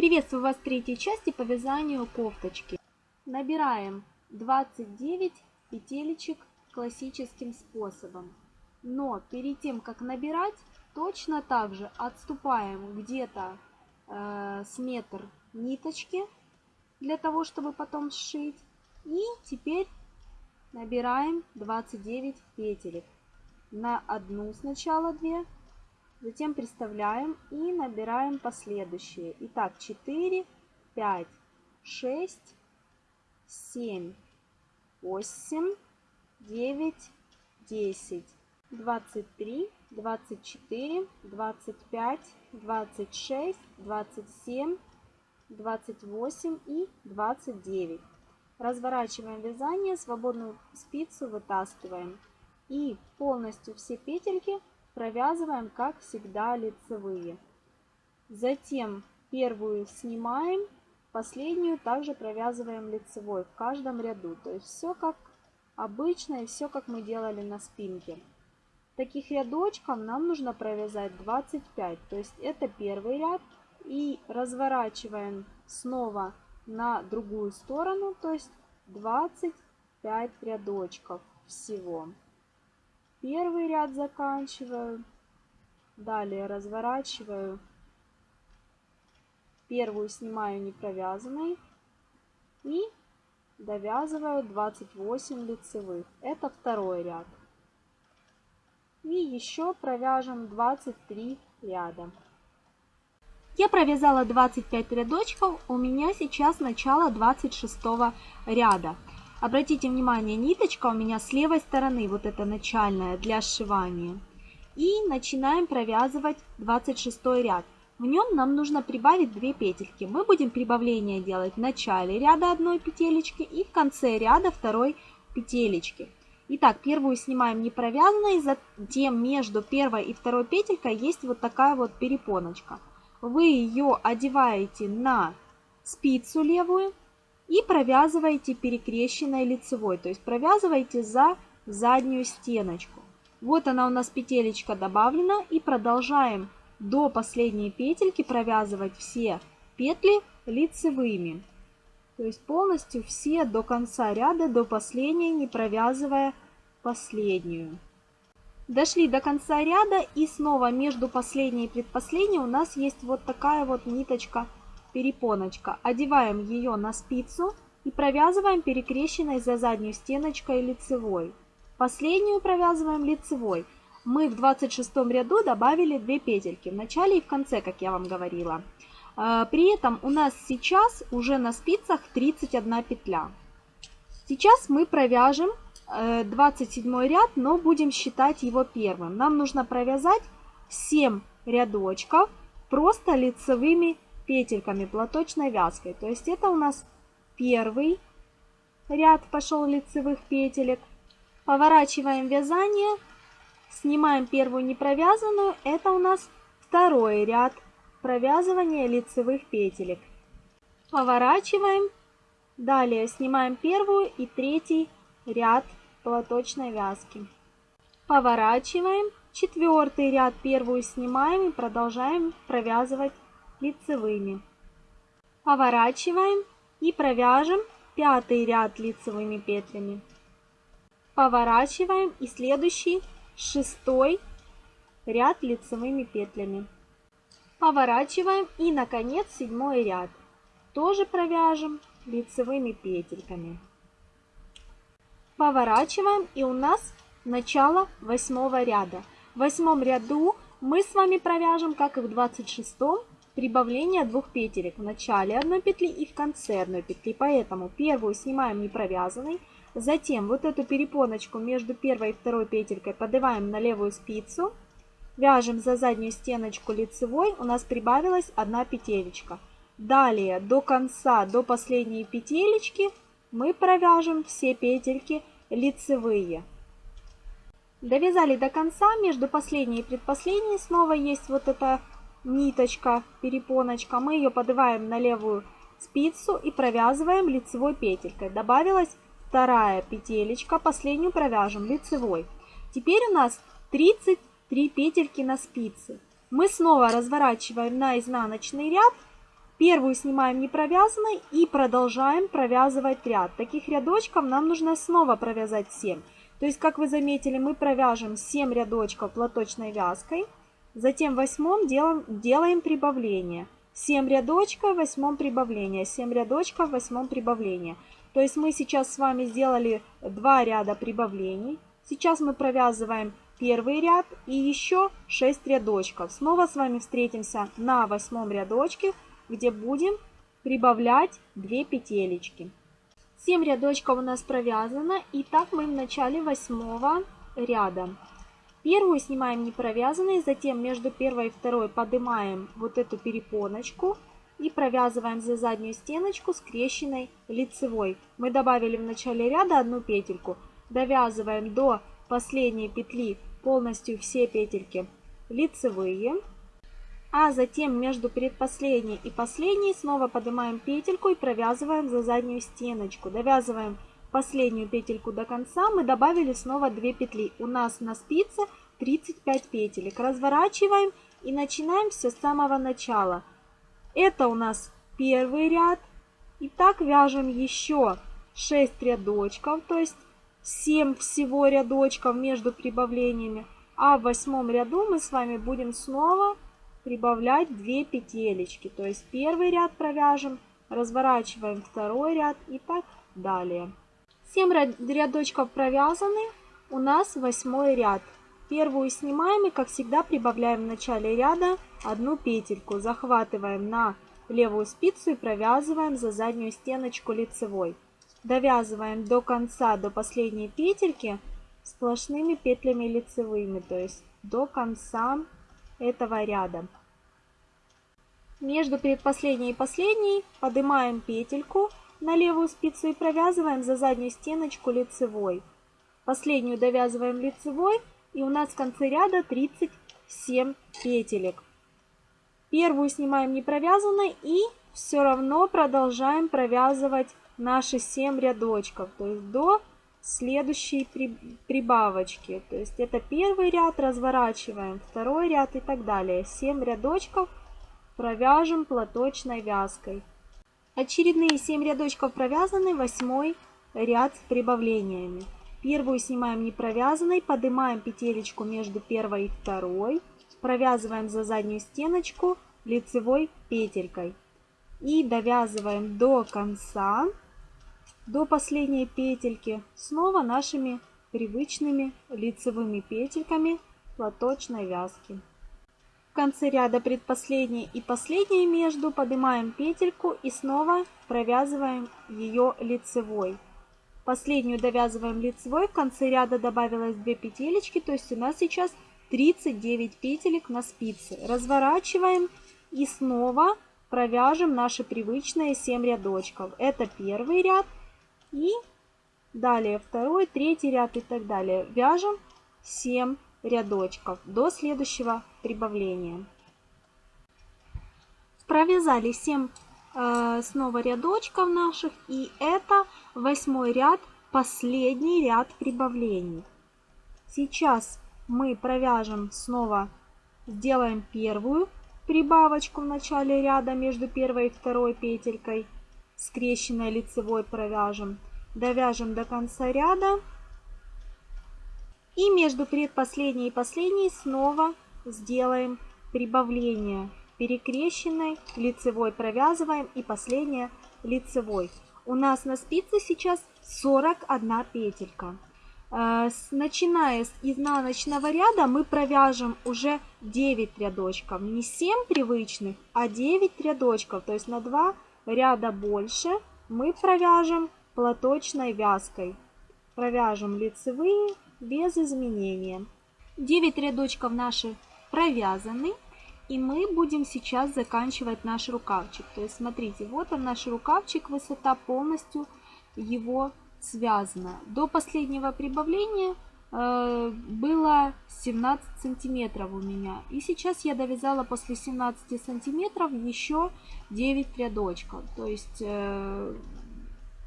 Приветствую вас в третьей части по вязанию кофточки. Набираем 29 петелечек классическим способом. Но перед тем, как набирать, точно так же отступаем где-то э, с метр ниточки для того, чтобы потом сшить. И теперь набираем 29 петелек. На одну сначала 2, затем приставляем и набираем последующие. Итак, 4, 5, 6, 7, 8, 9, 10, 23, 24, 25, 26, 27, 28 и 29. Разворачиваем вязание, свободную спицу вытаскиваем. И полностью все петельки провязываем, как всегда, лицевые. Затем первую снимаем, последнюю также провязываем лицевой в каждом ряду. То есть все как обычно и все как мы делали на спинке. Таких рядочков нам нужно провязать 25. То есть это первый ряд. И разворачиваем снова на другую сторону, то есть 25 рядочков всего. Первый ряд заканчиваю. Далее разворачиваю. Первую снимаю не провязанной. И довязываю 28 лицевых. Это второй ряд. И еще провяжем 23 ряда. Я провязала 25 рядочков, у меня сейчас начало 26 ряда. Обратите внимание, ниточка у меня с левой стороны, вот эта начальная для сшивания. И начинаем провязывать 26 ряд. В нем нам нужно прибавить 2 петельки. Мы будем прибавление делать в начале ряда одной петелечки и в конце ряда второй петелечки. Итак, первую снимаем не провязанной, затем между первой и второй петелькой есть вот такая вот перепоночка. Вы ее одеваете на спицу левую и провязываете перекрещенной лицевой, то есть провязываете за заднюю стеночку. Вот она у нас петелечка добавлена и продолжаем до последней петельки провязывать все петли лицевыми. То есть полностью все до конца ряда, до последней, не провязывая последнюю. Дошли до конца ряда и снова между последней и предпоследней у нас есть вот такая вот ниточка перепоночка. Одеваем ее на спицу и провязываем перекрещенной за заднюю стеночкой лицевой. Последнюю провязываем лицевой. Мы в 26 ряду добавили 2 петельки в начале и в конце, как я вам говорила. А, при этом у нас сейчас уже на спицах 31 петля. Сейчас мы провяжем 27 э, ряд, но будем считать его первым. Нам нужно провязать 7 рядочков просто лицевыми петельками платочной вязкой. То есть это у нас первый ряд пошел лицевых петелек. Поворачиваем вязание, снимаем первую непровязанную. Это у нас второй ряд провязывания лицевых петелек. Поворачиваем. Далее снимаем первую и третий ряд платочной вязки. Поворачиваем. Четвертый ряд первую снимаем и продолжаем провязывать лицевыми. Поворачиваем и провяжем пятый ряд лицевыми петлями. Поворачиваем и следующий шестой ряд лицевыми петлями. Поворачиваем и наконец седьмой ряд. Тоже провяжем лицевыми петельками. Поворачиваем и у нас начало восьмого ряда. В восьмом ряду мы с вами провяжем, как и в двадцать шестом, прибавление двух петелек в начале одной петли и в конце одной петли. Поэтому первую снимаем не провязанной, затем вот эту перепоночку между первой и второй петелькой подеваем на левую спицу, вяжем за заднюю стеночку лицевой, у нас прибавилась одна петелечка. Далее до конца, до последней петелечки мы провяжем все петельки лицевые. Довязали до конца, между последней и предпоследней снова есть вот эта ниточка, перепоночка, мы ее подываем на левую спицу и провязываем лицевой петелькой. Добавилась вторая петелечка, последнюю провяжем лицевой. Теперь у нас 33 петельки на спице. Мы снова разворачиваем на изнаночный ряд Первую снимаем не провязанной и продолжаем провязывать ряд. Таких рядочков нам нужно снова провязать 7. То есть, как вы заметили, мы провяжем 7 рядочков платочной вязкой. Затем в восьмом делаем, делаем прибавление. 7 рядочков, в восьмом прибавление. 7 рядочков, в восьмом прибавление. То есть мы сейчас с вами сделали 2 ряда прибавлений. Сейчас мы провязываем первый ряд и еще 6 рядочков. Снова с вами встретимся на восьмом рядочке, где будем прибавлять 2 петелечки. 7 рядочков у нас провязано, и так мы в начале восьмого ряда. Первую снимаем не провязанной, затем между первой и второй поднимаем вот эту перепоночку и провязываем за заднюю стеночку скрещенной лицевой. Мы добавили в начале ряда одну петельку, довязываем до последней петли полностью все петельки лицевые. А затем между предпоследней и последней снова поднимаем петельку и провязываем за заднюю стеночку. Довязываем последнюю петельку до конца. Мы добавили снова 2 петли. У нас на спице 35 петелек. Разворачиваем и начинаем все с самого начала. Это у нас первый ряд. И так вяжем еще 6 рядочков, то есть 7 всего рядочков между прибавлениями. А в восьмом ряду мы с вами будем снова прибавлять 2 петелечки. То есть первый ряд провяжем, разворачиваем второй ряд и так далее. 7 рядочков провязаны, у нас восьмой ряд. Первую снимаем и, как всегда, прибавляем в начале ряда одну петельку. Захватываем на левую спицу и провязываем за заднюю стеночку лицевой довязываем до конца, до последней петельки сплошными петлями лицевыми, то есть до конца этого ряда. Между предпоследней и последней поднимаем петельку на левую спицу и провязываем за заднюю стеночку лицевой. Последнюю довязываем лицевой и у нас в конце ряда 37 петелек. Первую снимаем не провязанной и все равно продолжаем провязывать наши 7 рядочков, то есть до следующей прибавочки. То есть это первый ряд, разворачиваем, второй ряд и так далее. 7 рядочков провяжем платочной вязкой. Очередные 7 рядочков провязаны, восьмой ряд с прибавлениями. Первую снимаем не провязанной, поднимаем петелечку между первой и второй, провязываем за заднюю стеночку лицевой петелькой и довязываем до конца до последней петельки снова нашими привычными лицевыми петельками платочной вязки. В конце ряда предпоследней и последней между поднимаем петельку и снова провязываем ее лицевой. Последнюю довязываем лицевой, в конце ряда добавилось 2 петелечки, то есть у нас сейчас 39 петелек на спице. Разворачиваем и снова провяжем наши привычные 7 рядочков. Это первый ряд, и далее второй, третий ряд и так далее. Вяжем 7 рядочков до следующего прибавления. Провязали 7 э, снова рядочков наших. И это восьмой ряд, последний ряд прибавлений. Сейчас мы провяжем снова, сделаем первую прибавочку в начале ряда между первой и второй петелькой скрещенной лицевой провяжем. Довяжем до конца ряда. И между предпоследней и последней снова сделаем прибавление перекрещенной, лицевой провязываем и последняя лицевой. У нас на спице сейчас 41 петелька. Э, начиная с изнаночного ряда мы провяжем уже 9 рядочков. Не 7 привычных, а 9 рядочков. То есть на 2 ряда больше мы провяжем платочной вязкой. Провяжем лицевые без изменения. 9 рядочков наши провязаны. И мы будем сейчас заканчивать наш рукавчик. То есть смотрите, вот он наш рукавчик, высота полностью его связана. До последнего прибавления Э, было 17 сантиметров у меня. И сейчас я довязала после 17 сантиметров еще 9 рядочков. То есть э,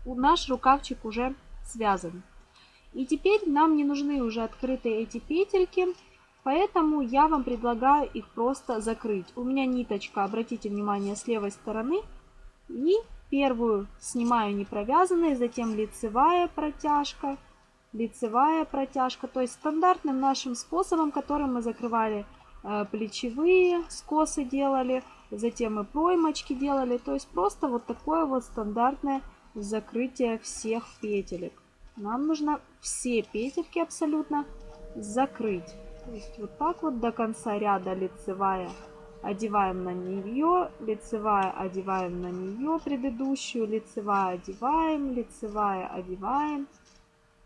наш рукавчик уже связан. И теперь нам не нужны уже открытые эти петельки. Поэтому я вам предлагаю их просто закрыть. У меня ниточка, обратите внимание, с левой стороны. И первую снимаю не провязанной, затем лицевая протяжка, лицевая протяжка. То есть стандартным нашим способом, которым мы закрывали э, плечевые скосы делали, затем и проймочки делали. То есть просто вот такое вот стандартное закрытие всех петелек. Нам нужно все петельки абсолютно закрыть. То есть вот так вот до конца ряда лицевая одеваем на нее, лицевая одеваем на нее предыдущую, лицевая одеваем, лицевая одеваем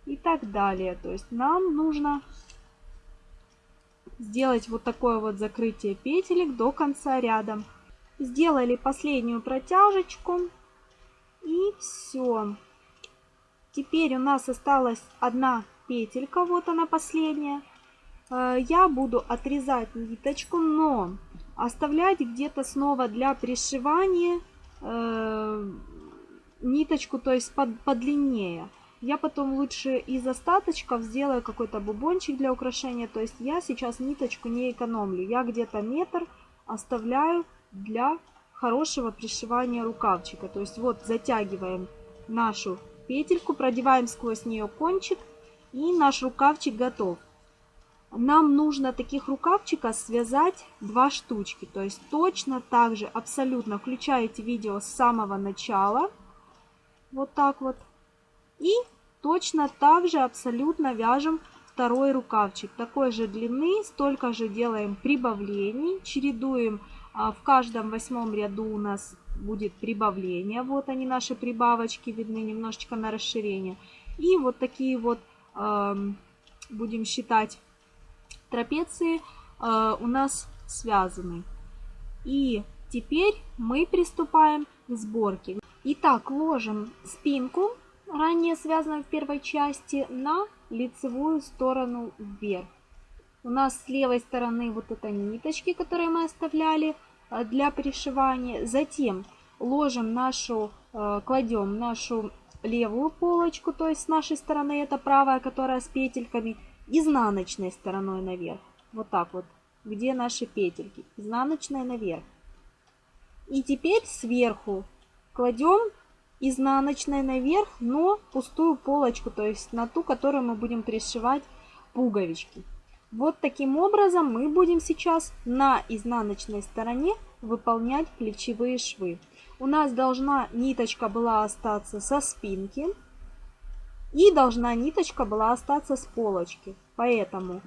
и так далее. То есть нам нужно сделать вот такое вот закрытие петелек до конца ряда. Сделали последнюю протяжечку и все. Теперь у нас осталась одна петелька, вот она последняя. Э, я буду отрезать ниточку, но оставлять где-то снова для пришивания э, ниточку, то есть под, подлиннее. Я потом лучше из остаточков сделаю какой-то бубончик для украшения. То есть я сейчас ниточку не экономлю. Я где-то метр оставляю для хорошего пришивания рукавчика. То есть вот затягиваем нашу петельку, продеваем сквозь нее кончик и наш рукавчик готов. Нам нужно таких рукавчиков связать два штучки. То есть точно так же абсолютно включаете видео с самого начала. Вот так вот. И точно так же абсолютно вяжем второй рукавчик. Такой же длины, столько же делаем прибавлений. Чередуем а, в каждом восьмом ряду у нас будет прибавление. Вот они наши прибавочки видны немножечко на расширение. И вот такие вот будем считать трапеции э, у нас связаны. И теперь мы приступаем к сборке. Итак, ложим спинку, ранее связанную в первой части, на лицевую сторону вверх. У нас с левой стороны вот это ниточки, которые мы оставляли э, для пришивания. Затем ложим нашу, э, кладем нашу левую полочку, то есть с нашей стороны это правая, которая с петельками, изнаночной стороной наверх. Вот так вот. Где наши петельки? Изнаночная наверх. И теперь сверху кладем изнаночной наверх, но пустую полочку, то есть на ту, которую мы будем пришивать пуговички. Вот таким образом мы будем сейчас на изнаночной стороне выполнять плечевые швы. У нас должна ниточка была остаться со спинки, и должна ниточка была остаться с полочки. Поэтому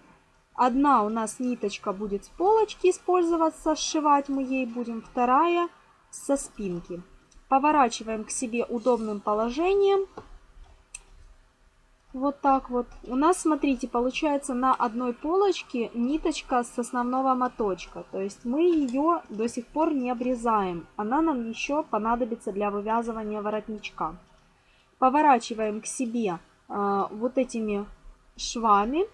одна у нас ниточка будет с полочки использоваться, сшивать мы ей будем, вторая со спинки. Поворачиваем к себе удобным положением. Вот так вот. У нас, смотрите, получается на одной полочке ниточка с основного моточка. То есть мы ее до сих пор не обрезаем. Она нам еще понадобится для вывязывания воротничка поворачиваем к себе э, вот этими швами.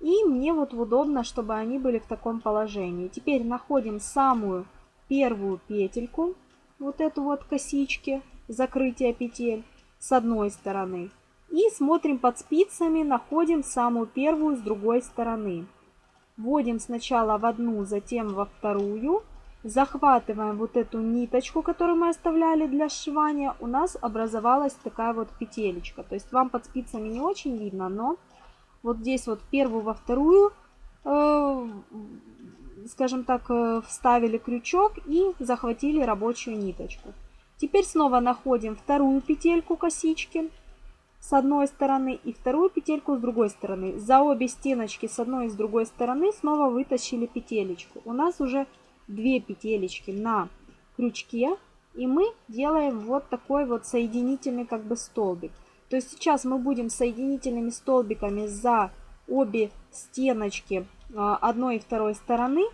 И мне вот удобно, чтобы они были в таком положении. Теперь находим самую первую петельку, вот эту вот косички, закрытие петель с одной стороны. И смотрим под спицами, находим самую первую с другой стороны. Вводим сначала в одну, затем во вторую захватываем вот эту ниточку, которую мы оставляли для сшивания, у нас образовалась такая вот петелечка. То есть вам под спицами не очень видно, но вот здесь вот первую во вторую, э, скажем так, э, вставили крючок и захватили рабочую ниточку. Теперь снова находим вторую петельку косички с одной стороны и вторую петельку с другой стороны. За обе стеночки с одной и с другой стороны снова вытащили петелечку. У нас уже две петелечки на крючке. И мы делаем вот такой вот соединительный как бы столбик. То есть сейчас мы будем соединительными столбиками за обе стеночки а, одной и второй стороны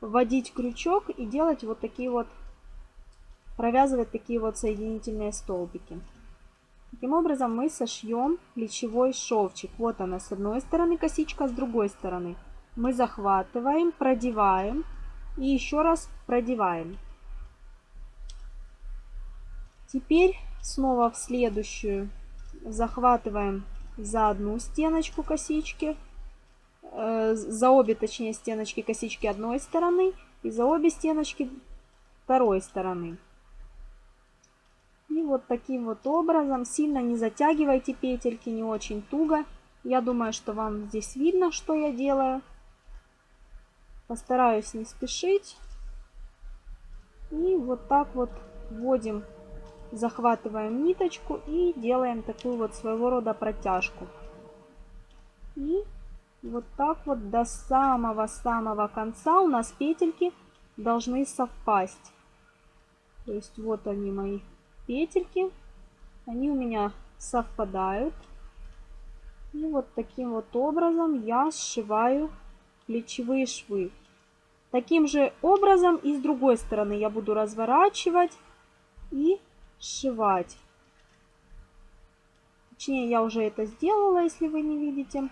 вводить крючок и делать вот такие вот, провязывать такие вот соединительные столбики. Таким образом мы сошьем плечевой шовчик. Вот она с одной стороны косичка, с другой стороны. Мы захватываем, продеваем и еще раз продеваем. Теперь снова в следующую захватываем за одну стеночку косички, э, за обе, точнее, стеночки косички одной стороны и за обе стеночки второй стороны. И вот таким вот образом, сильно не затягивайте петельки, не очень туго. Я думаю, что вам здесь видно, что я делаю. Постараюсь не спешить. И вот так вот вводим, захватываем ниточку и делаем такую вот своего рода протяжку. И вот так вот до самого-самого конца у нас петельки должны совпасть. То есть вот они мои петельки. Они у меня совпадают. И вот таким вот образом я сшиваю плечевые швы. Таким же образом и с другой стороны я буду разворачивать и сшивать. Точнее, я уже это сделала, если вы не видите.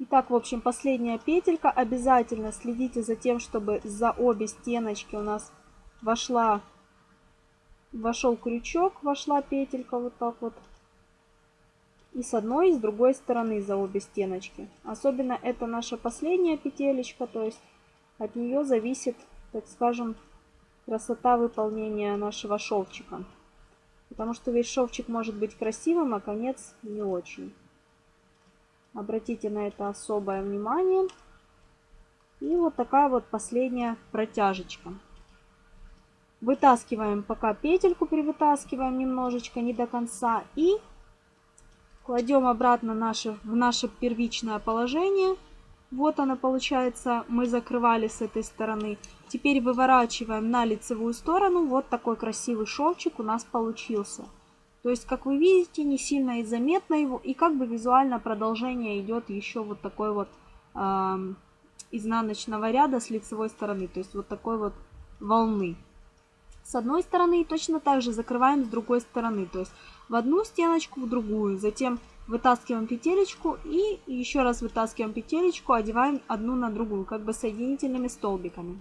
Итак, в общем, последняя петелька. Обязательно следите за тем, чтобы за обе стеночки у нас вошла, вошел крючок, вошла петелька вот так вот. И с одной, и с другой стороны за обе стеночки. Особенно это наша последняя петелечка, то есть от нее зависит, так скажем, красота выполнения нашего шовчика. Потому что весь шовчик может быть красивым, а конец не очень. Обратите на это особое внимание. И вот такая вот последняя протяжечка. Вытаскиваем пока петельку, привытаскиваем немножечко, не до конца. И кладем обратно наше, в наше первичное положение. Вот она получается, мы закрывали с этой стороны. Теперь выворачиваем на лицевую сторону. Вот такой красивый шовчик у нас получился. То есть, как вы видите, не сильно и заметно его. И как бы визуально продолжение идет еще вот такой вот э, изнаночного ряда с лицевой стороны. То есть, вот такой вот волны. С одной стороны и точно так же закрываем с другой стороны. То есть, в одну стеночку, в другую. Затем вытаскиваем петелечку и еще раз вытаскиваем петелечку, одеваем одну на другую, как бы соединительными столбиками.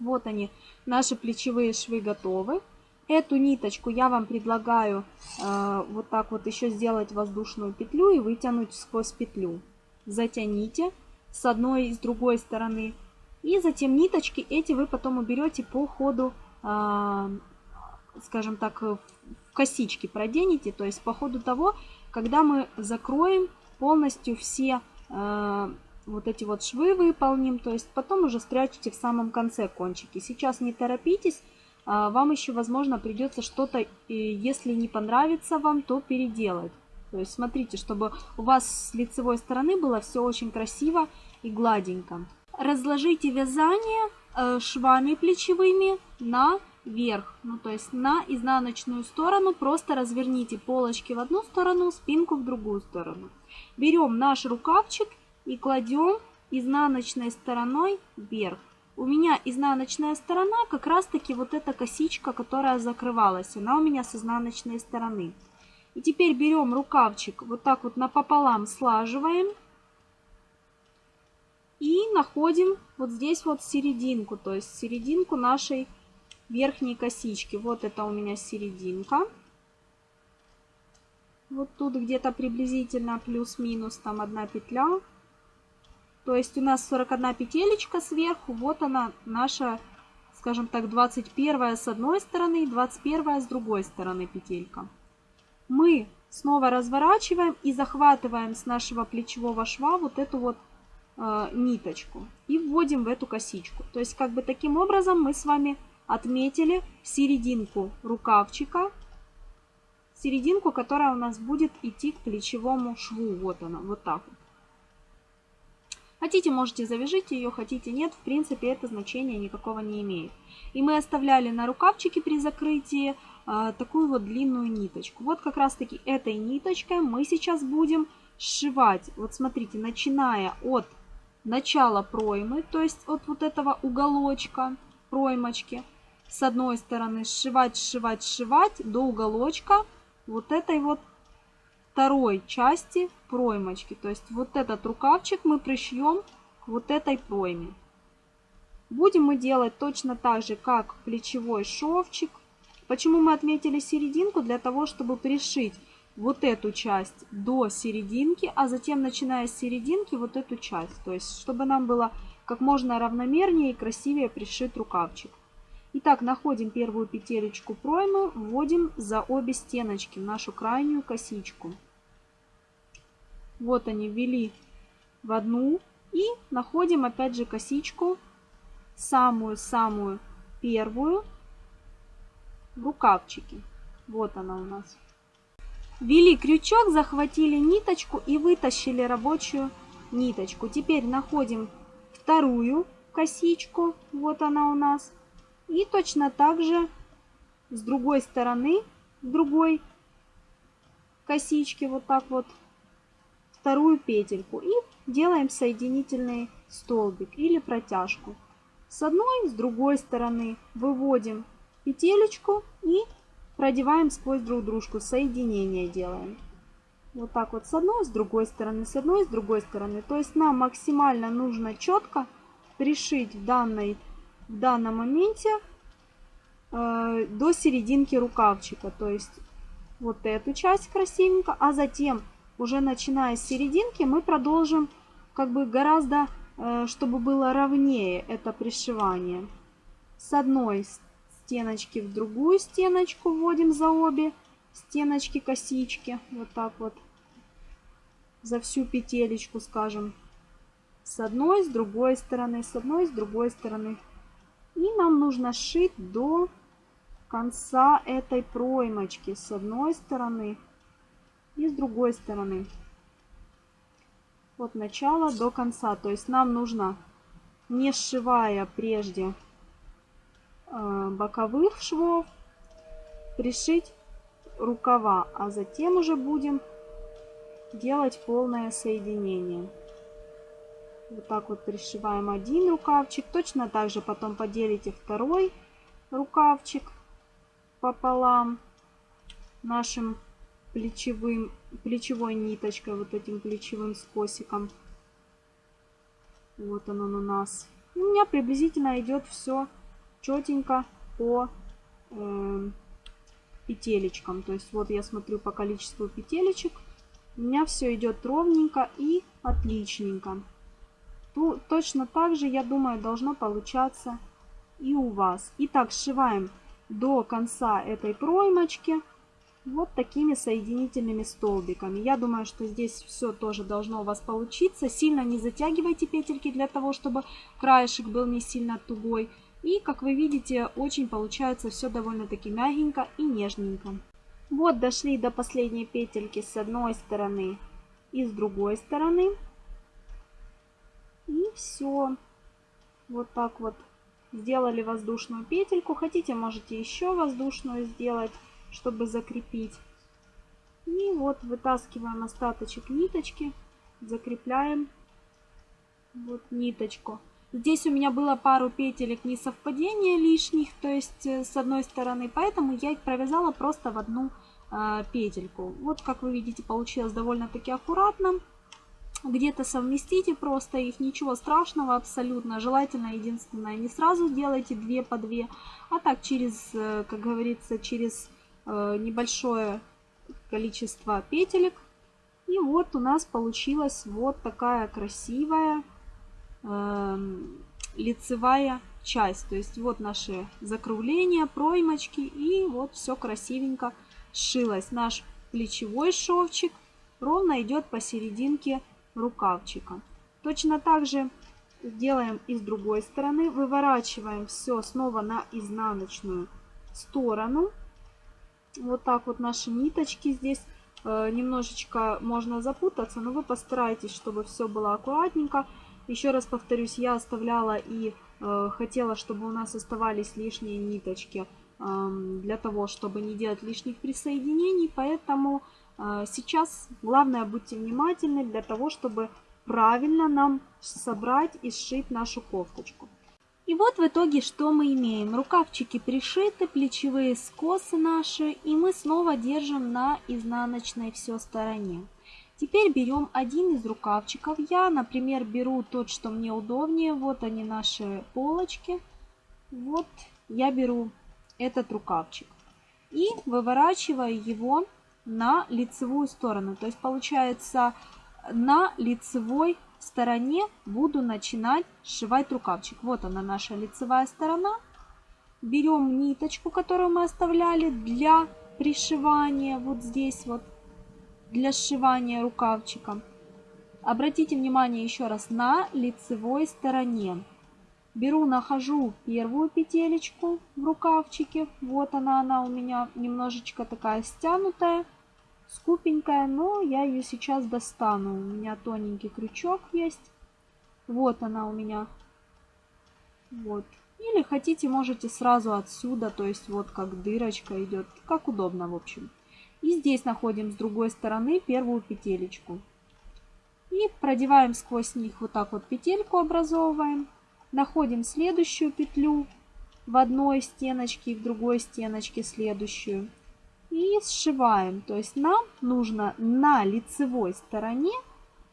Вот они, наши плечевые швы готовы. Эту ниточку я вам предлагаю э, вот так вот еще сделать воздушную петлю и вытянуть сквозь петлю. Затяните с одной и с другой стороны. И затем ниточки эти вы потом уберете по ходу, скажем так, в косички проденете. То есть по ходу того, когда мы закроем полностью все э, вот эти вот швы выполним, то есть потом уже спрячете в самом конце кончики. Сейчас не торопитесь, э, вам еще, возможно, придется что-то, если не понравится вам, то переделать. То есть смотрите, чтобы у вас с лицевой стороны было все очень красиво и гладенько. Разложите вязание э, швами плечевыми на вверх, ну то есть на изнаночную сторону, просто разверните полочки в одну сторону, спинку в другую сторону. Берем наш рукавчик и кладем изнаночной стороной вверх. У меня изнаночная сторона как раз таки вот эта косичка, которая закрывалась, она у меня с изнаночной стороны. И теперь берем рукавчик, вот так вот напополам слаживаем и находим вот здесь вот серединку, то есть серединку нашей верхней косички. Вот это у меня серединка. Вот тут где-то приблизительно плюс-минус там одна петля. То есть у нас 41 петелечка сверху. Вот она наша, скажем так, 21 с одной стороны и 21 с другой стороны петелька. Мы снова разворачиваем и захватываем с нашего плечевого шва вот эту вот э, ниточку и вводим в эту косичку. То есть как бы таким образом мы с вами отметили серединку рукавчика, серединку, которая у нас будет идти к плечевому шву. Вот она, вот так вот. Хотите, можете завяжите ее, хотите нет, в принципе это значение никакого не имеет. И мы оставляли на рукавчике при закрытии а, такую вот длинную ниточку. Вот как раз таки этой ниточкой мы сейчас будем сшивать. Вот смотрите, начиная от начала проймы, то есть от вот этого уголочка проймочки, с одной стороны сшивать, сшивать, сшивать до уголочка вот этой вот второй части проймочки. То есть вот этот рукавчик мы пришьем к вот этой пройме. Будем мы делать точно так же, как плечевой шовчик. Почему мы отметили серединку? Для того, чтобы пришить вот эту часть до серединки, а затем, начиная с серединки, вот эту часть. То есть, чтобы нам было как можно равномернее и красивее пришит рукавчик. Итак, находим первую петелечку проймы, вводим за обе стеночки в нашу крайнюю косичку. Вот они ввели в одну и находим опять же косичку, самую-самую первую в рукавчике. Вот она у нас. Ввели крючок, захватили ниточку и вытащили рабочую ниточку. Теперь находим вторую косичку, вот она у нас. И точно так же с другой стороны, другой косички, вот так вот, вторую петельку. И делаем соединительный столбик или протяжку. С одной, с другой стороны выводим петелечку и продеваем сквозь друг дружку, соединение делаем. Вот так вот с одной, с другой стороны, с одной, с другой стороны. То есть нам максимально нужно четко пришить в, данной, в данном моменте э, до серединки рукавчика. То есть вот эту часть красивенько, а затем уже начиная с серединки мы продолжим как бы гораздо, э, чтобы было ровнее это пришивание. С одной стеночки в другую стеночку вводим за обе стеночки косички. Вот так вот. За всю петелечку, скажем. С одной, с другой стороны, с одной, с другой стороны. И нам нужно сшить до конца этой проймочки. С одной стороны и с другой стороны. От начала до конца. То есть нам нужно, не сшивая прежде боковых швов, пришить рукава, а затем уже будем делать полное соединение. Вот так вот пришиваем один рукавчик. Точно так же потом поделите второй рукавчик пополам нашим плечевым, плечевой ниточкой, вот этим плечевым скосиком. Вот оно у нас. у меня приблизительно идет все четенько по э, петелечкам. То есть вот я смотрю по количеству петелечек. У меня все идет ровненько и отличненько. Ту, точно так же, я думаю, должно получаться и у вас. Итак, сшиваем до конца этой проймочки вот такими соединительными столбиками. Я думаю, что здесь все тоже должно у вас получиться. Сильно не затягивайте петельки для того, чтобы краешек был не сильно тугой. И, как вы видите, очень получается все довольно-таки мягенько и нежненько. Вот дошли до последней петельки с одной стороны и с другой стороны. И все. Вот так вот сделали воздушную петельку. Хотите, можете еще воздушную сделать, чтобы закрепить. И вот вытаскиваем остаточек ниточки, закрепляем вот ниточку. Здесь у меня было пару петелек несовпадения лишних, то есть э, с одной стороны, поэтому я их провязала просто в одну э, петельку. Вот как вы видите, получилось довольно-таки аккуратно. Где-то совместите просто их, ничего страшного абсолютно. Желательно, единственное, не сразу делайте две по две, а так через, э, как говорится, через э, небольшое количество петелек. И вот у нас получилась вот такая красивая лицевая часть. То есть вот наши закругления, проймочки и вот все красивенько сшилось. Наш плечевой шовчик ровно идет посерединке рукавчика. Точно так же делаем и с другой стороны. Выворачиваем все снова на изнаночную сторону. Вот так вот наши ниточки здесь э, немножечко можно запутаться, но вы постарайтесь, чтобы все было аккуратненько. Еще раз повторюсь, я оставляла и э, хотела, чтобы у нас оставались лишние ниточки э, для того, чтобы не делать лишних присоединений. Поэтому э, сейчас главное будьте внимательны для того, чтобы правильно нам собрать и сшить нашу кофточку. И вот в итоге что мы имеем. Рукавчики пришиты, плечевые скосы наши, и мы снова держим на изнаночной все стороне. Теперь берем один из рукавчиков. Я, например, беру тот, что мне удобнее. Вот они наши полочки. Вот я беру этот рукавчик. И выворачиваю его на лицевую сторону. То есть получается на лицевой стороне буду начинать сшивать рукавчик. Вот она наша лицевая сторона. Берем ниточку, которую мы оставляли для пришивания вот здесь вот, для сшивания рукавчика. Обратите внимание еще раз на лицевой стороне. Беру, нахожу первую петелечку в рукавчике. Вот она, она у меня немножечко такая стянутая скупенькая, но я ее сейчас достану. У меня тоненький крючок есть. Вот она у меня. Вот. Или хотите, можете сразу отсюда, то есть вот как дырочка идет, как удобно, в общем. И здесь находим с другой стороны первую петелечку. И продеваем сквозь них вот так вот петельку образовываем. Находим следующую петлю в одной стеночке и в другой стеночке следующую и сшиваем. То есть нам нужно на лицевой стороне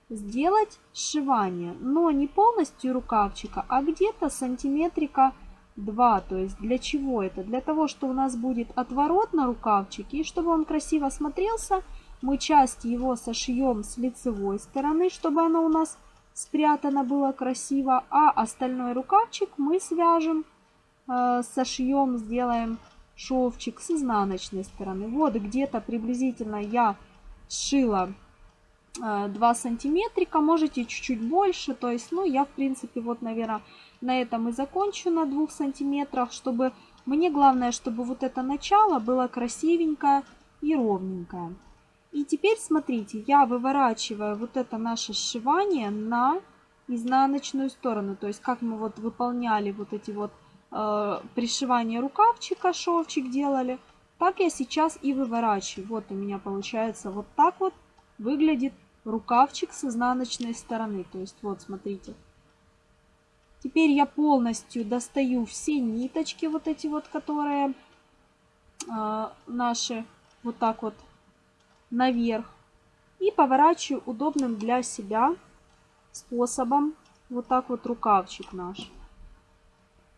сделать сшивание, но не полностью рукавчика, а где-то сантиметрика 2. То есть для чего это? Для того, что у нас будет отворот на рукавчике, и чтобы он красиво смотрелся, мы часть его сошьем с лицевой стороны, чтобы оно у нас спрятано было красиво, а остальной рукавчик мы свяжем, э, сошьем, сделаем шовчик с изнаночной стороны. Вот где-то приблизительно я сшила 2 э, сантиметрика, можете чуть-чуть больше, то есть, ну, я, в принципе, вот, наверное, на этом и закончу на 2 сантиметрах, чтобы, мне главное, чтобы вот это начало было красивенькое и ровненькое. И теперь, смотрите, я выворачиваю вот это наше сшивание на изнаночную сторону, то есть, как мы вот выполняли вот эти вот э, пришивание рукавчика, шовчик делали, так я сейчас и выворачиваю. Вот у меня получается вот так вот выглядит рукавчик с изнаночной стороны. То есть вот смотрите. Теперь я полностью достаю все ниточки вот эти вот, которые э, наши вот так вот наверх. И поворачиваю удобным для себя способом вот так вот рукавчик наш.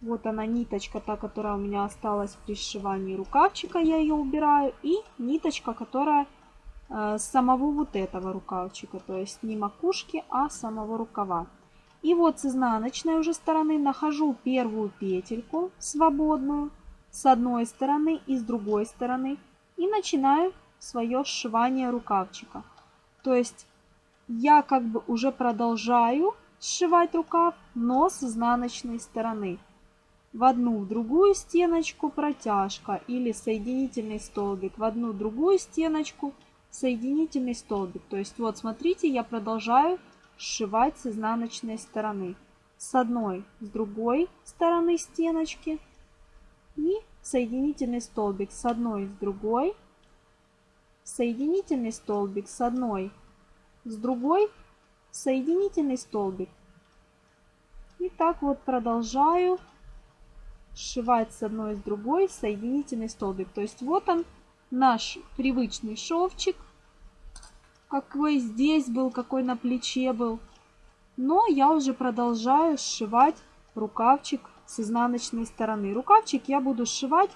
Вот она ниточка, та, которая у меня осталась при сшивании рукавчика, я ее убираю. И ниточка, которая самого вот этого рукавчика, то есть не макушки, а самого рукава. И вот с изнаночной уже стороны нахожу первую петельку свободную с одной стороны и с другой стороны. И начинаю свое сшивание рукавчика. То есть я как бы уже продолжаю сшивать рукав, но с изнаночной стороны в одну в другую стеночку протяжка или соединительный столбик, в одну другую стеночку соединительный столбик. То есть вот смотрите, я продолжаю сшивать с изнаночной стороны. С одной, с другой стороны стеночки и соединительный столбик с одной, с другой, соединительный столбик с одной, с другой, соединительный столбик. И так вот продолжаю сшивать с одной с другой соединительный столбик. То есть вот он, наш привычный шовчик, какой здесь был, какой на плече был. Но я уже продолжаю сшивать рукавчик с изнаночной стороны. Рукавчик я буду сшивать,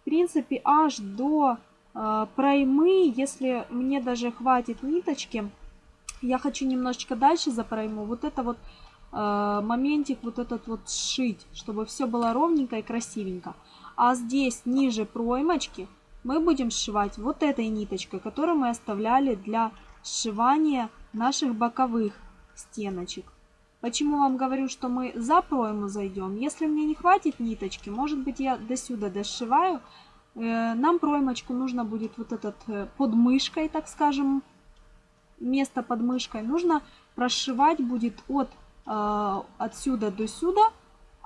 в принципе, аж до э, проймы, если мне даже хватит ниточки. Я хочу немножечко дальше за пройму. Вот это вот Э, моментик вот этот вот сшить, чтобы все было ровненько и красивенько. А здесь ниже проймочки мы будем сшивать вот этой ниточкой, которую мы оставляли для сшивания наших боковых стеночек. Почему вам говорю, что мы за пройму зайдем? Если мне не хватит ниточки, может быть я до сюда дошиваю, э, нам проймочку нужно будет вот этот э, под мышкой, так скажем, место под мышкой, нужно прошивать будет от Э, отсюда до сюда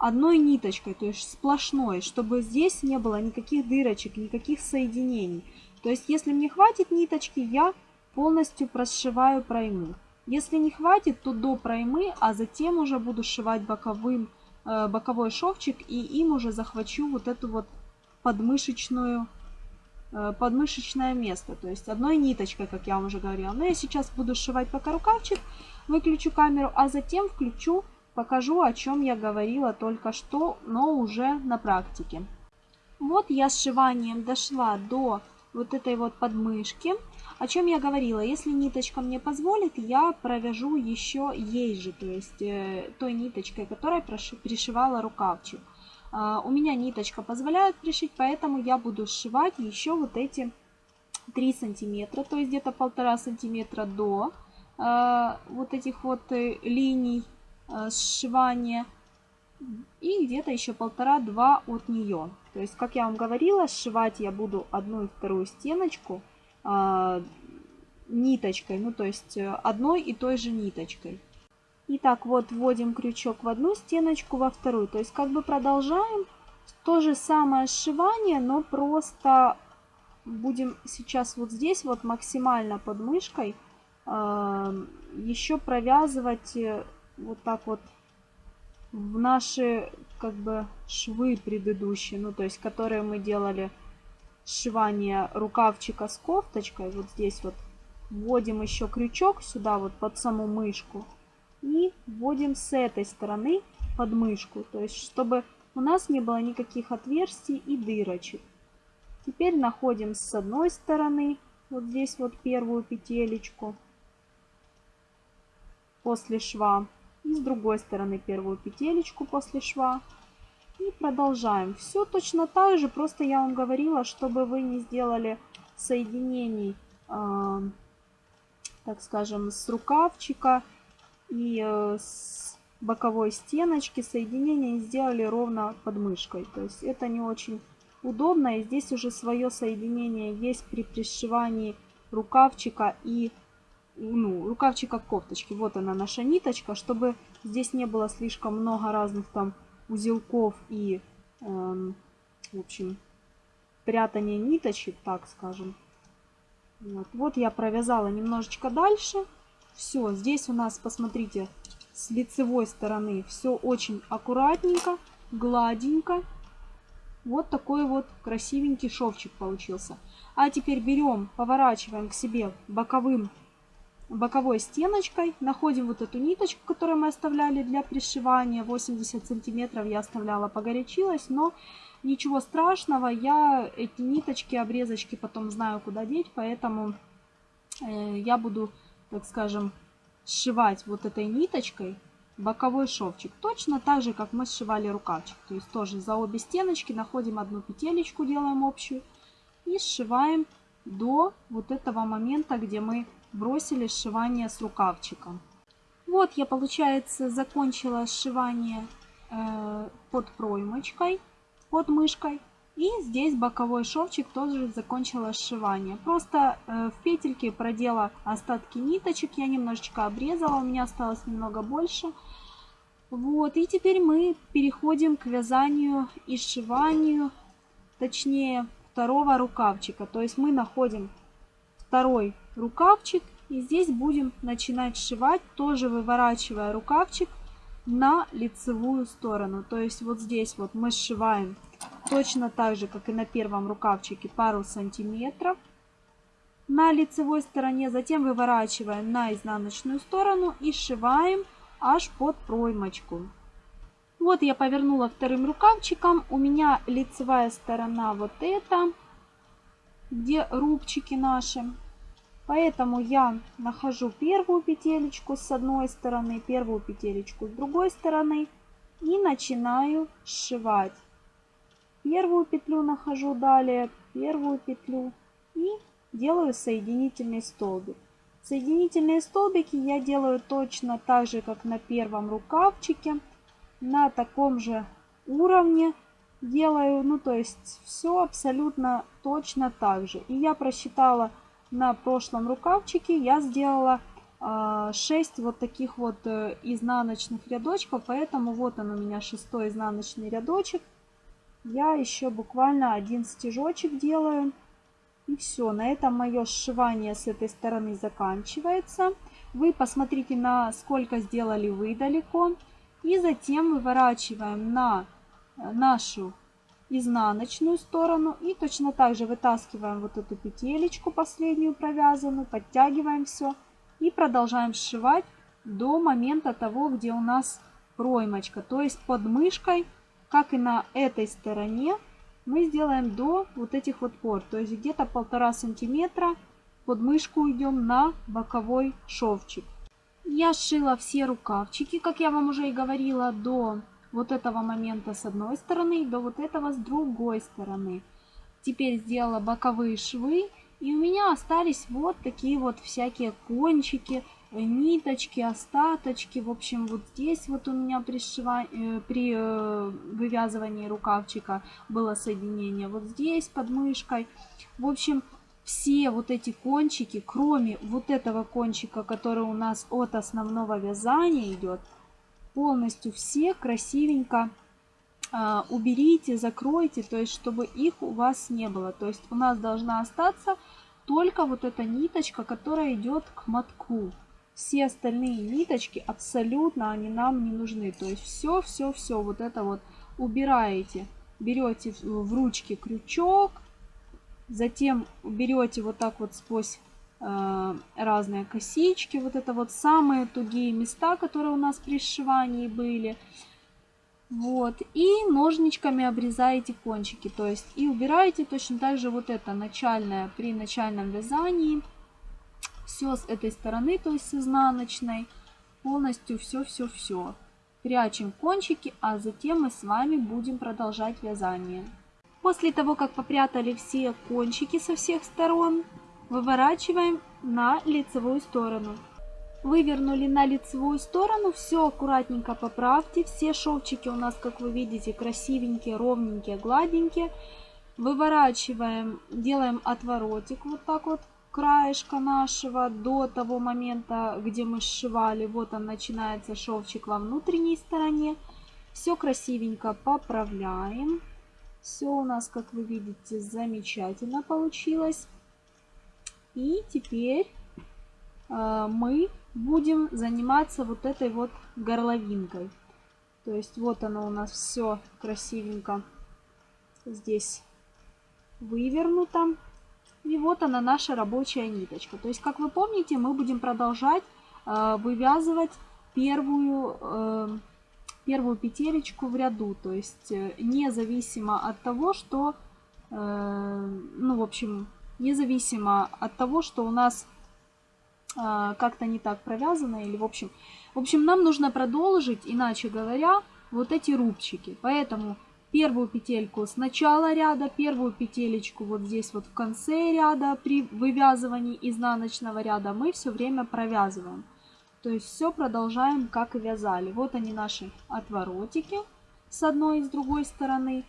одной ниточкой, то есть сплошной, чтобы здесь не было никаких дырочек, никаких соединений. То есть если мне хватит ниточки, я полностью прошиваю пройму. Если не хватит, то до проймы, а затем уже буду сшивать боковым, э, боковой шовчик и им уже захвачу вот эту вот подмышечную э, подмышечное место. То есть одной ниточкой, как я вам уже говорила. Но я сейчас буду сшивать пока рукавчик выключу камеру, а затем включу, покажу, о чем я говорила только что, но уже на практике. Вот я сшиванием дошла до вот этой вот подмышки. О чем я говорила, если ниточка мне позволит, я провяжу еще ей же, то есть э, той ниточкой, которая пришивала рукавчик. Э, у меня ниточка позволяет пришить, поэтому я буду сшивать еще вот эти 3 сантиметра, то есть где-то полтора сантиметра до э, вот этих вот э, линий сшивания и где-то еще полтора-два от нее. То есть, как я вам говорила, сшивать я буду одну и вторую стеночку э, ниточкой, ну то есть э, одной и той же ниточкой. Итак, вот вводим крючок в одну стеночку, во вторую. То есть как бы продолжаем то же самое сшивание, но просто будем сейчас вот здесь вот максимально под мышкой э, еще провязывать э, вот так вот в наши как бы швы предыдущие, ну то есть которые мы делали сшивание рукавчика с кофточкой, вот здесь вот вводим еще крючок сюда вот под саму мышку и вводим с этой стороны под мышку, то есть чтобы у нас не было никаких отверстий и дырочек. Теперь находим с одной стороны вот здесь вот первую петелечку после шва и с другой стороны первую петелечку после шва. И продолжаем. Все точно так же, просто я вам говорила, чтобы вы не сделали соединений, э, так скажем, с рукавчика и э, с боковой стеночки, соединения сделали ровно под мышкой. То есть это не очень удобно. И здесь уже свое соединение есть при пришивании рукавчика и ну, рукавчика кофточки. Вот она наша ниточка, чтобы здесь не было слишком много разных там узелков и, эм, в общем, прятания ниточек, так скажем. Вот. вот я провязала немножечко дальше. Все, здесь у нас, посмотрите, с лицевой стороны все очень аккуратненько, гладенько. Вот такой вот красивенький шовчик получился. А теперь берем, поворачиваем к себе боковым боковой стеночкой. Находим вот эту ниточку, которую мы оставляли для пришивания. 80 сантиметров я оставляла, погорячилась, но ничего страшного. Я эти ниточки, обрезочки потом знаю, куда деть, поэтому э, я буду, так скажем, сшивать вот этой ниточкой боковой шовчик. Точно так же, как мы сшивали рукавчик. То есть тоже за обе стеночки находим одну петелечку, делаем общую и сшиваем до вот этого момента, где мы бросили сшивание с рукавчиком. Вот я, получается, закончила сшивание э, под проймочкой, под мышкой. И здесь боковой шовчик тоже закончила сшивание. Просто э, в петельке продела остатки ниточек, я немножечко обрезала, у меня осталось немного больше. Вот, и теперь мы переходим к вязанию и сшиванию, точнее, второго рукавчика. То есть мы находим второй рукавчик. И здесь будем начинать сшивать, тоже выворачивая рукавчик на лицевую сторону. То есть вот здесь вот мы сшиваем точно так же, как и на первом рукавчике, пару сантиметров на лицевой стороне. Затем выворачиваем на изнаночную сторону и сшиваем аж под проймочку. Вот я повернула вторым рукавчиком. У меня лицевая сторона вот эта, где рубчики наши. Поэтому я нахожу первую петелечку с одной стороны, первую петелечку с другой стороны и начинаю сшивать. Первую петлю нахожу далее, первую петлю и делаю соединительный столбик. Соединительные столбики я делаю точно так же, как на первом рукавчике, на таком же уровне делаю, ну то есть все абсолютно точно так же. И я просчитала на прошлом рукавчике я сделала 6 а, вот таких вот э, изнаночных рядочков, поэтому вот он у меня шестой изнаночный рядочек. Я еще буквально один стежочек делаю. И все, на этом мое сшивание с этой стороны заканчивается. Вы посмотрите, на сколько сделали вы далеко. И затем выворачиваем на э, нашу изнаночную сторону и точно так же вытаскиваем вот эту петелечку последнюю провязанную, подтягиваем все и продолжаем сшивать до момента того, где у нас проймочка. То есть под мышкой, как и на этой стороне, мы сделаем до вот этих вот пор. То есть где-то полтора сантиметра под мышку идем на боковой шовчик. Я сшила все рукавчики, как я вам уже и говорила, до вот этого момента с одной стороны до вот этого с другой стороны. Теперь сделала боковые швы. И у меня остались вот такие вот всякие кончики, ниточки, остаточки. В общем, вот здесь вот у меня при, сшива... Э, при э, вывязывании рукавчика было соединение. Вот здесь под мышкой. В общем, все вот эти кончики, кроме вот этого кончика, который у нас от основного вязания идет, полностью все красивенько а, уберите, закройте, то есть чтобы их у вас не было. То есть у нас должна остаться только вот эта ниточка, которая идет к мотку. Все остальные ниточки абсолютно они нам не нужны. То есть все, все, все вот это вот убираете. Берете в ручки крючок, затем берете вот так вот сквозь разные косички, вот это вот самые тугие места, которые у нас при сшивании были. Вот, и ножничками обрезаете кончики, то есть и убираете точно так же вот это начальное при начальном вязании. Все с этой стороны, то есть с изнаночной, полностью все-все-все. Прячем кончики, а затем мы с вами будем продолжать вязание. После того, как попрятали все кончики со всех сторон, выворачиваем на лицевую сторону. Вывернули на лицевую сторону, все аккуратненько поправьте. Все шовчики у нас, как вы видите, красивенькие, ровненькие, гладенькие. Выворачиваем, делаем отворотик вот так вот краешка нашего до того момента, где мы сшивали. Вот он начинается шовчик во внутренней стороне. Все красивенько поправляем. Все у нас, как вы видите, замечательно получилось. И теперь э, мы будем заниматься вот этой вот горловинкой. То есть вот оно у нас все красивенько здесь вывернуто. И вот она наша рабочая ниточка. То есть, как вы помните, мы будем продолжать э, вывязывать первую, э, первую петелечку в ряду. То есть, э, независимо от того, что, э, ну, в общем, независимо от того, что у нас а, как-то не так провязано или в общем. В общем, нам нужно продолжить, иначе говоря, вот эти рубчики. Поэтому первую петельку с начала ряда, первую петелечку вот здесь вот в конце ряда при вывязывании изнаночного ряда мы все время провязываем. То есть все продолжаем, как и вязали. Вот они наши отворотики с одной и с другой стороны.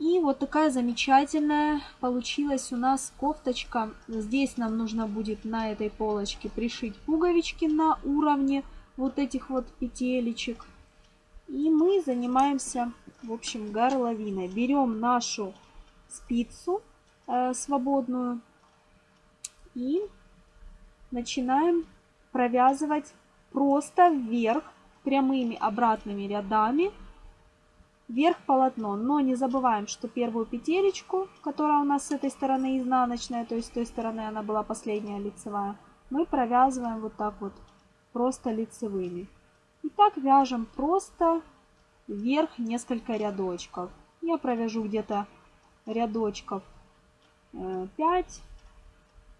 И вот такая замечательная получилась у нас кофточка. Здесь нам нужно будет на этой полочке пришить пуговички на уровне вот этих вот петелечек. И мы занимаемся, в общем, горловиной. Берем нашу спицу э, свободную и начинаем провязывать просто вверх прямыми обратными рядами вверх полотно. Но не забываем, что первую петелечку, которая у нас с этой стороны изнаночная, то есть с той стороны она была последняя лицевая, мы провязываем вот так вот, просто лицевыми. И так вяжем просто вверх несколько рядочков. Я провяжу где-то рядочков 5, э,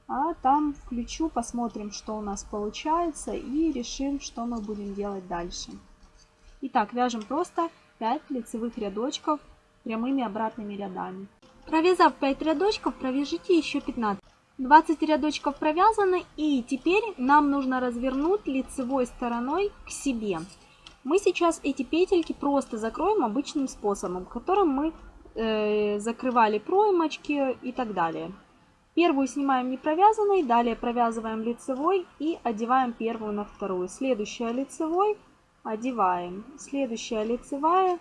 а там включу, посмотрим, что у нас получается и решим, что мы будем делать дальше. Итак, вяжем просто 5 лицевых рядочков прямыми обратными рядами. Провязав 5 рядочков, провяжите еще 15. 20 рядочков провязаны и теперь нам нужно развернуть лицевой стороной к себе. Мы сейчас эти петельки просто закроем обычным способом, которым мы э, закрывали проймочки и так далее. Первую снимаем не провязанной, далее провязываем лицевой и одеваем первую на вторую. Следующая лицевой одеваем. Следующая лицевая,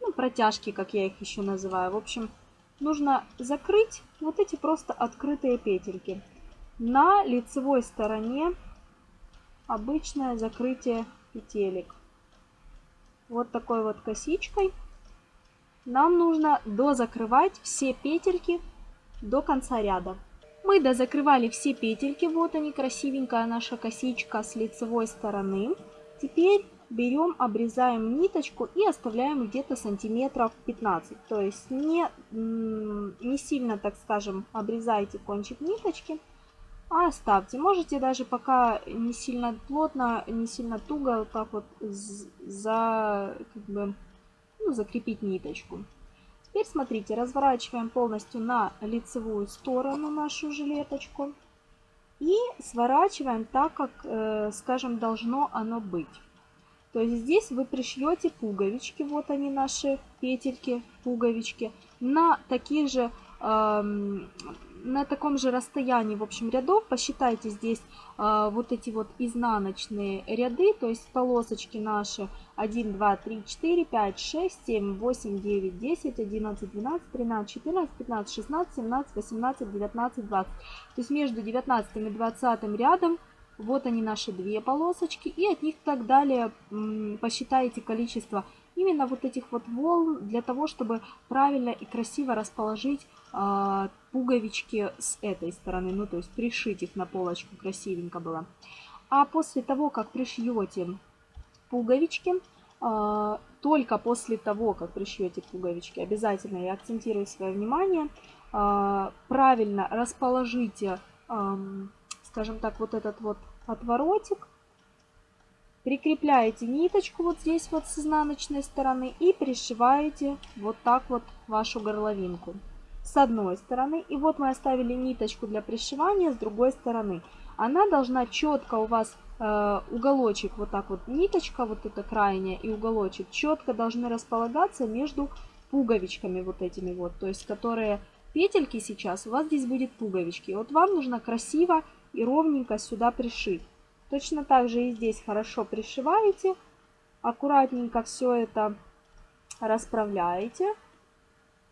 ну, протяжки, как я их еще называю. В общем, нужно закрыть вот эти просто открытые петельки. На лицевой стороне обычное закрытие петелек. Вот такой вот косичкой. Нам нужно дозакрывать все петельки до конца ряда. Мы дозакрывали все петельки. Вот они, красивенькая наша косичка с лицевой стороны. Теперь берем, обрезаем ниточку и оставляем где-то сантиметров 15. То есть не, не сильно, так скажем, обрезайте кончик ниточки, а оставьте. Можете даже пока не сильно плотно, не сильно туго, вот так вот за, как бы, ну, закрепить ниточку. Теперь смотрите, разворачиваем полностью на лицевую сторону нашу жилеточку. И сворачиваем так, как, э, скажем, должно оно быть. То есть здесь вы пришьете пуговички, вот они наши петельки, пуговички, на таких же эм, на таком же расстоянии, в общем, рядов посчитайте здесь э, вот эти вот изнаночные ряды, то есть полосочки наши 1, 2, 3, 4, 5, 6, 7, 8, 9, 10, 11, 12, 13, 14, 15, 16, 17, 18, 19, 20. То есть между 19 и 20 рядом вот они наши две полосочки и от них так далее посчитайте количество именно вот этих вот волн для того, чтобы правильно и красиво расположить э, пуговички с этой стороны, ну то есть пришить их на полочку красивенько было. А после того, как пришьете пуговички, э, только после того, как пришьете пуговички, обязательно я акцентирую свое внимание, э, правильно расположите, скажем так, вот этот вот отворотик Прикрепляете ниточку вот здесь вот с изнаночной стороны и пришиваете вот так вот вашу горловинку с одной стороны. И вот мы оставили ниточку для пришивания с другой стороны. Она должна четко у вас э, уголочек, вот так вот ниточка, вот эта крайняя и уголочек четко должны располагаться между пуговичками вот этими вот. То есть которые петельки сейчас, у вас здесь будет пуговички. Вот вам нужно красиво и ровненько сюда пришить. Точно так же и здесь хорошо пришиваете. Аккуратненько все это расправляете.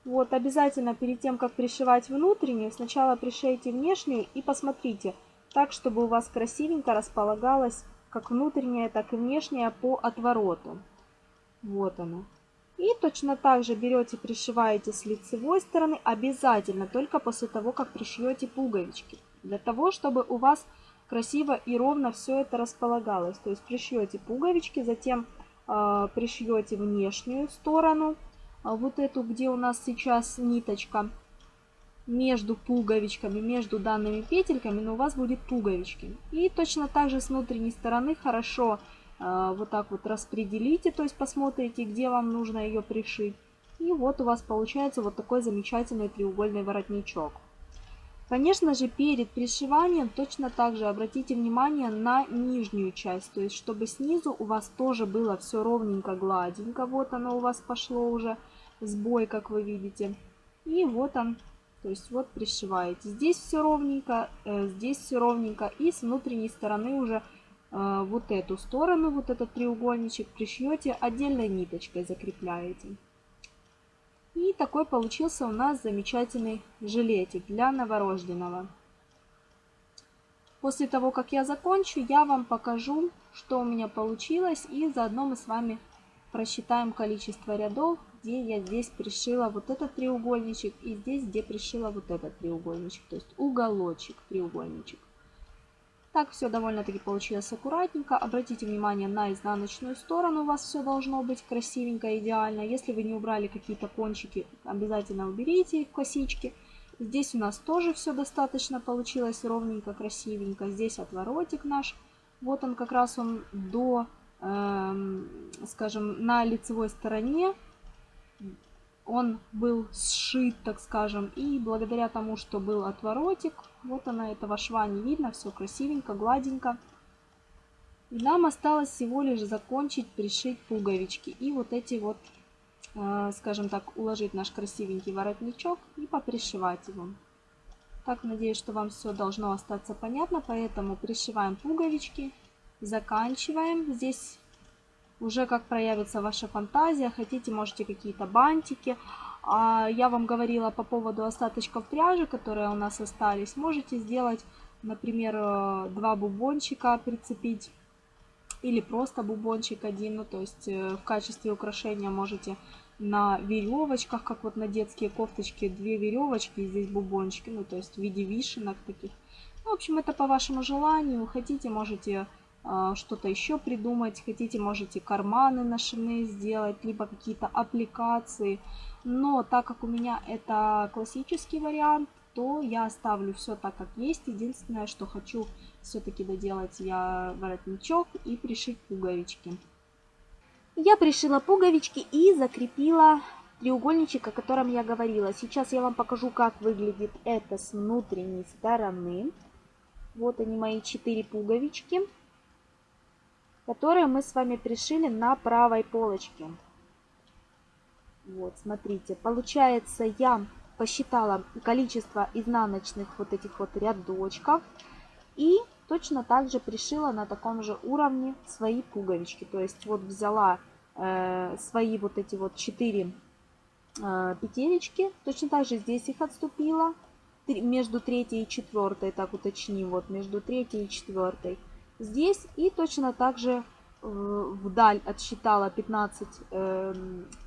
Вот, обязательно перед тем, как пришивать внутреннюю, сначала пришейте внешнюю и посмотрите, так, чтобы у вас красивенько располагалась как внутренняя, так и внешняя по отвороту. Вот она. И точно так же берете, пришиваете с лицевой стороны, обязательно только после того, как пришьете пуговички. Для того, чтобы у вас красиво и ровно все это располагалось. То есть пришьете пуговички, затем э, пришьете внешнюю сторону, а вот эту, где у нас сейчас ниточка, между пуговичками, между данными петельками, но у вас будет пуговички. И точно так же с внутренней стороны хорошо э, вот так вот распределите, то есть посмотрите, где вам нужно ее пришить. И вот у вас получается вот такой замечательный треугольный воротничок. Конечно же, перед пришиванием точно так же обратите внимание на нижнюю часть, то есть чтобы снизу у вас тоже было все ровненько, гладенько. Вот оно у вас пошло уже сбой, как вы видите. И вот он, то есть вот пришиваете. Здесь все ровненько, э, здесь все ровненько. И с внутренней стороны уже э, вот эту сторону, вот этот треугольничек пришьете, отдельной ниточкой закрепляете. И такой получился у нас замечательный жилетик для новорожденного. После того, как я закончу, я вам покажу, что у меня получилось. И заодно мы с вами просчитаем количество рядов, где я здесь пришила вот этот треугольничек. И здесь, где пришила вот этот треугольничек. То есть уголочек треугольничек. Так все довольно-таки получилось аккуратненько. Обратите внимание на изнаночную сторону. У вас все должно быть красивенько, идеально. Если вы не убрали какие-то кончики, обязательно уберите их косички. Здесь у нас тоже все достаточно получилось ровненько, красивенько. Здесь отворотик наш. Вот он как раз он до, э, скажем, на лицевой стороне он был сшит, так скажем, и благодаря тому, что был отворотик, вот она, этого шва не видно, все красивенько, гладенько. И нам осталось всего лишь закончить пришить пуговички и вот эти вот, э, скажем так, уложить наш красивенький воротничок и попришивать его. Так, надеюсь, что вам все должно остаться понятно, поэтому пришиваем пуговички, заканчиваем. Здесь уже как проявится ваша фантазия. Хотите, можете какие-то бантики. А я вам говорила по поводу остаточков пряжи, которые у нас остались. Можете сделать, например, э, два бубончика прицепить. Или просто бубончик один. Ну, то есть э, в качестве украшения можете на веревочках, как вот на детские кофточки, две веревочки, и здесь бубончики, ну, то есть в виде вишенок таких. Ну, в общем, это по вашему желанию. Хотите, можете что-то еще придумать. Хотите, можете карманы нашивные сделать, либо какие-то аппликации. Но так как у меня это классический вариант, то я оставлю все так, как есть. Единственное, что хочу все-таки доделать я воротничок и пришить пуговички. Я пришила пуговички и закрепила треугольничек, о котором я говорила. Сейчас я вам покажу, как выглядит это с внутренней стороны. Вот они мои четыре пуговички, которые мы с вами пришили на правой полочке. Вот, смотрите, получается, я посчитала количество изнаночных вот этих вот рядочков и точно так же пришила на таком же уровне свои пуговички. То есть вот взяла э, свои вот эти вот четыре э, петелечки, точно так же здесь их отступила, между третьей и четвертой, так уточним, вот между третьей и четвертой здесь и точно так же э, вдаль отсчитала 15 э,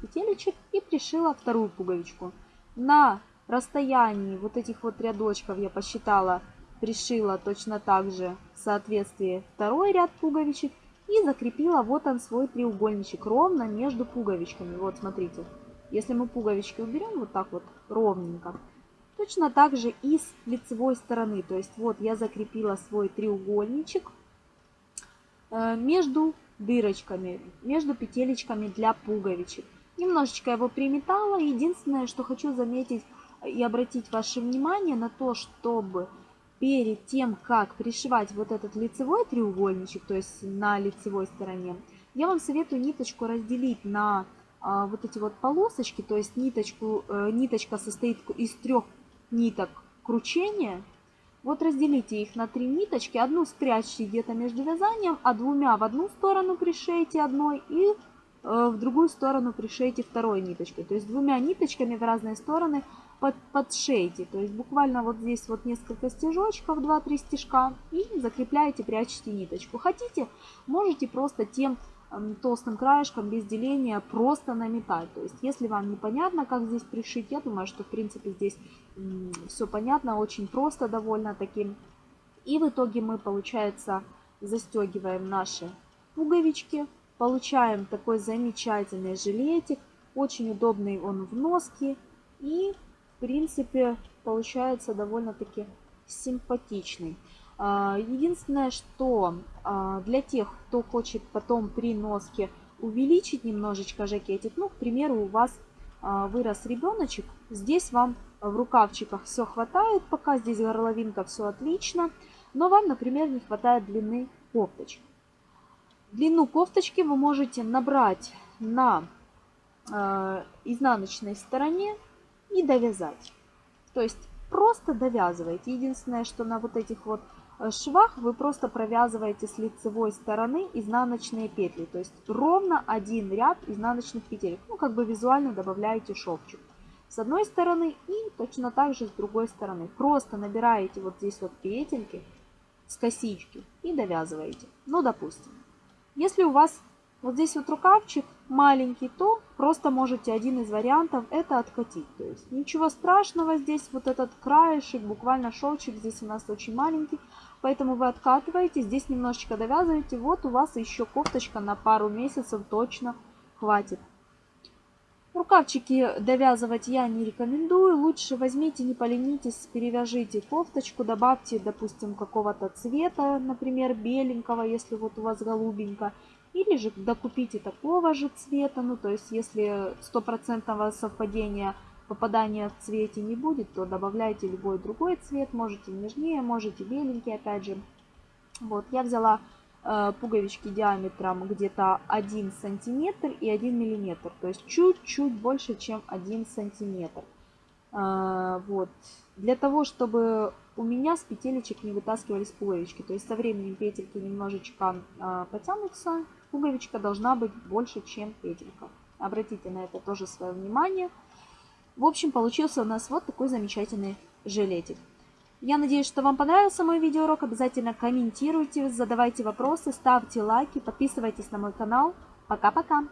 петелечек и пришила вторую пуговичку. На расстоянии вот этих вот рядочков я посчитала, пришила точно так же в соответствии второй ряд пуговичек и закрепила вот он свой треугольничек ровно между пуговичками. Вот смотрите, если мы пуговички уберем вот так вот ровненько, точно так же и с лицевой стороны. То есть вот я закрепила свой треугольничек между дырочками, между петелечками для пуговичек. Немножечко его приметала. Единственное, что хочу заметить и обратить ваше внимание на то, чтобы перед тем, как пришивать вот этот лицевой треугольничек, то есть на лицевой стороне, я вам советую ниточку разделить на а, вот эти вот полосочки, то есть ниточку, э, ниточка состоит из трех ниток кручения. Вот разделите их на три ниточки, одну спрячьте где-то между вязанием, а двумя в одну сторону пришейте одной и Э, в другую сторону пришейте второй ниточкой. То есть двумя ниточками в разные стороны под, подшейте. То есть буквально вот здесь вот несколько стежочков, 2-3 стежка и закрепляете, прячете ниточку. Хотите, можете просто тем толстым краешком без деления просто наметать. То есть если вам непонятно, как здесь пришить, я думаю, что в принципе здесь все понятно, очень просто довольно таким. И в итоге мы, получается, застегиваем наши пуговички Получаем такой замечательный жилетик. Очень удобный он в носке. И, в принципе, получается довольно-таки симпатичный. А, единственное, что а, для тех, кто хочет потом при носке увеличить немножечко жакетик, ну, к примеру, у вас а, вырос ребеночек, здесь вам в рукавчиках все хватает, пока здесь горловинка все отлично, но вам, например, не хватает длины кофточки. Длину кофточки вы можете набрать на изнаночной стороне и довязать. То есть просто довязываете. Единственное, что на вот этих вот швах вы просто провязываете с лицевой стороны изнаночные петли. То есть ровно один ряд изнаночных петель. Ну, как бы визуально добавляете шовчик. С одной стороны и точно так же с другой стороны. Просто набираете вот здесь вот петельки с косички и довязываете. Ну, допустим. Если у вас вот здесь вот рукавчик маленький, то просто можете один из вариантов это откатить. То есть ничего страшного здесь, вот этот краешек, буквально шовчик здесь у нас очень маленький. Поэтому вы откатываете, здесь немножечко довязываете. Вот у вас еще кофточка на пару месяцев точно хватит. Рукавчики довязывать я не рекомендую. Лучше возьмите, не поленитесь, перевяжите кофточку, добавьте, допустим, какого-то цвета, например, беленького, если вот у вас голубенько. Или же докупите такого же цвета, ну то есть если стопроцентного совпадения попадания в цвете не будет, то добавляйте любой другой цвет, можете нежнее, можете беленький опять же. Вот, я взяла Э, пуговички диаметром где-то 1 сантиметр и 1 миллиметр. То есть чуть-чуть больше, чем 1 сантиметр. Э, вот. Для того, чтобы у меня с петелечек не вытаскивались пуговички. То есть со временем петельки немножечко э, потянутся. Пуговичка должна быть больше, чем петелька. Обратите на это тоже свое внимание. В общем, получился у нас вот такой замечательный жилетик. Я надеюсь, что вам понравился мой видеоурок. Обязательно комментируйте, задавайте вопросы, ставьте лайки, подписывайтесь на мой канал. Пока-пока!